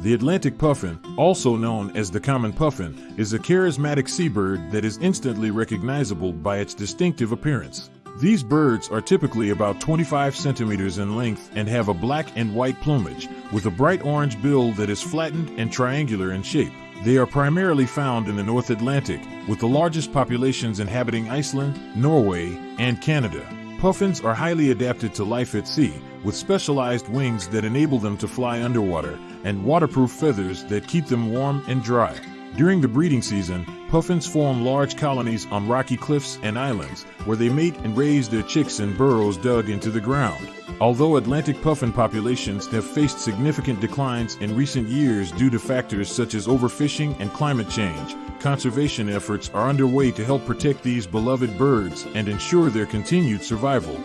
The Atlantic puffin, also known as the common puffin, is a charismatic seabird that is instantly recognizable by its distinctive appearance. These birds are typically about 25 centimeters in length and have a black and white plumage, with a bright orange bill that is flattened and triangular in shape. They are primarily found in the North Atlantic, with the largest populations inhabiting Iceland, Norway, and Canada. Puffins are highly adapted to life at sea, with specialized wings that enable them to fly underwater and waterproof feathers that keep them warm and dry. During the breeding season, puffins form large colonies on rocky cliffs and islands where they mate and raise their chicks in burrows dug into the ground. Although Atlantic puffin populations have faced significant declines in recent years due to factors such as overfishing and climate change, conservation efforts are underway to help protect these beloved birds and ensure their continued survival.